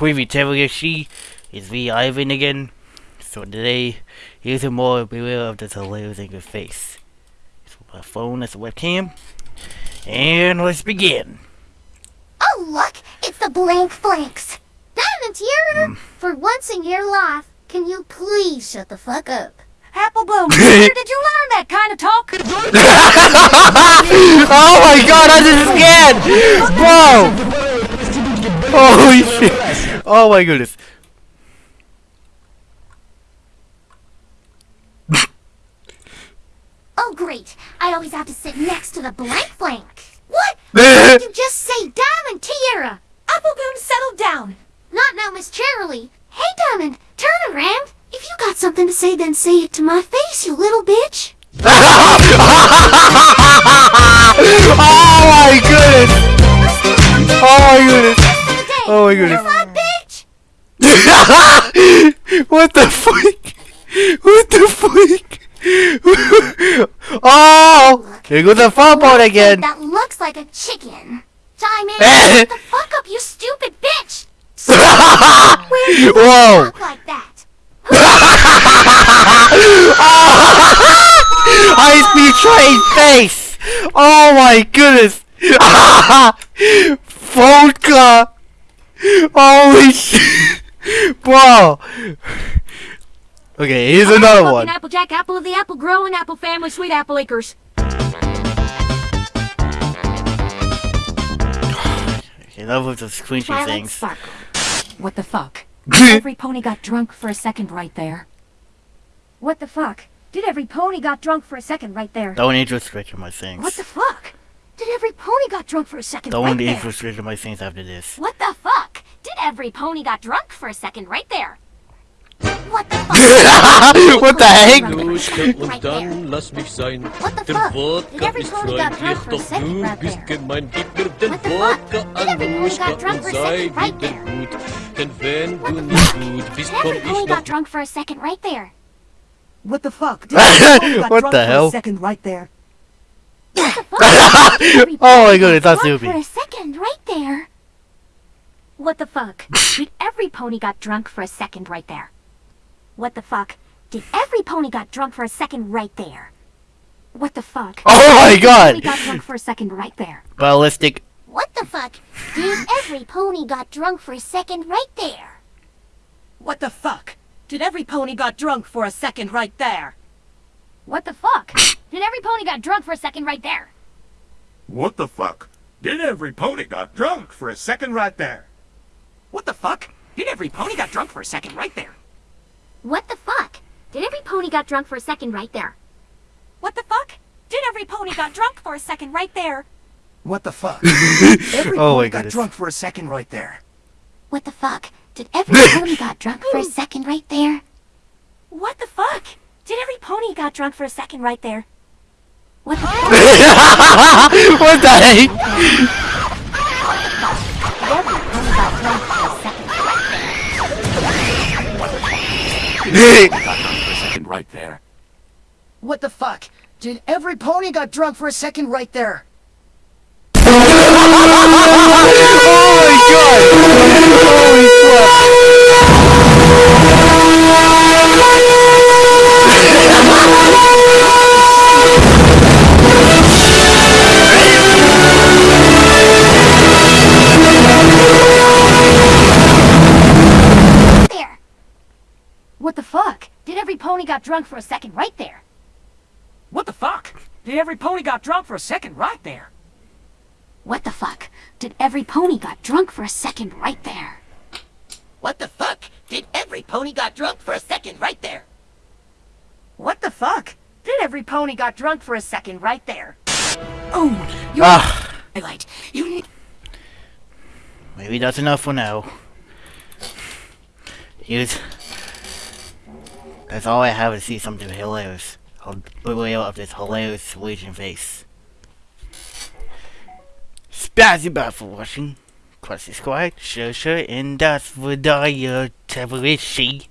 Preview Terrorishi is me Ivan again. So today, here's a more beware of this hilarious in your face. It's my phone as a webcam. And let's begin. Oh look, it's the blank flanks. Diamond Tiara, Mm. for once in your life, can you please shut the fuck up? Apple Bloom, where did you learn that kind of talk? oh my god, I'm just scared! Whoa! Holy shit! Oh my goodness. Oh great, I always have to sit next to the blank flank. What? Did you just say Diamond Tiara? Apple Bloom, settle down. Not now, Miss Cheerilee. Hey Diamond, turn around. If you got something to say, then say it to my face, you little bitch. my goodness. Butterfly bitch. what the fuck? What the fuck? oh! Here goes the phone boat again! That looks like a chicken. In. Shut the fuck up, you stupid bitch. Whoa! Like that. High speed train face! Oh my goodness! Vodka! Holy shit! Bro! Okay, here's another Fucking one. Applejack, apple of the apple growing, apple family, sweet apple acres. Okay, that was the screenshoot Twilight things. Sparkle. What the fuck? Every pony got drunk for a second right there. What the fuck? Did every pony got drunk for a second right there? Don't age restrict my things. What the fuck? Did every pony got drunk for a second Don't right age there? restrict my things after this. What the every pony got drunk for a second right there? What the fuck? what the heck? Und Right dann lass mich sein. What the Der fuck? Did Wodka every ist pony got drunk for a doch second du right bist there? gemein. Gib mir den What the fuck? Wodka, Did every pony got drunk und for a sei second right wieder there? gut. Denn wenn du nicht gut bist, komm Every ich pony noch got drunk for a second right there. What the fuck? Did every got What drunk the hell? Second right there. Every Oh my pony goodness, got that's drunk stupid. For a second right there. What the fuck? Did every pony got drunk for a second right there? What the fuck? Did every pony got drunk for a second right there? What the fuck? Oh my god! Every god! pony got drunk for a second right there. Ballistic. What the fuck? Dude, every pony got drunk for a second right there. What the fuck? Did every pony got drunk for a second right there? What the fuck? Did every pony got drunk for a second right there? What the fuck? Did every pony got drunk for a second right there? What the fuck? Did every pony got drunk for a second right there? What the fuck? Did every pony got drunk for a second right there? What the fuck? Did every pony got drunk for a second right there? What the fuck? every Oh pony my got goodness. drunk for a second right there. What the fuck? Did every pony got drunk for a second right there? What the fuck? Did every pony got drunk for a second right there? What the fuck? what the heck? Second right there. What the fuck? Did every pony got drunk for a second right there? oh my god! Holy Did every pony got drunk for a second right there? What the fuck? Did every pony got drunk for a second right there? What the fuck? Did every pony got drunk for a second right there? What the fuck? Did every pony got drunk for a second right there? What the fuck? Did every pony got drunk for a second right there? Oh, you Ah, highlight. You need maybe that's enough for now. Here's... That's all I have to see something hilarious. I'll reveal of this hilarious Legion face. Spazzy for watching. Quasi Squad, sure sure, and that's for the uh, Terrorishi.